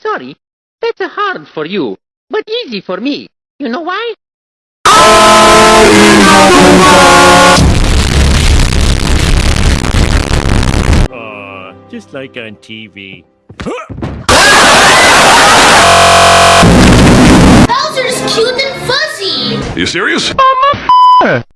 Sorry, that's hard for you, but easy for me. You know why? Aw, just like on TV. Bowser's cute and fuzzy! You serious?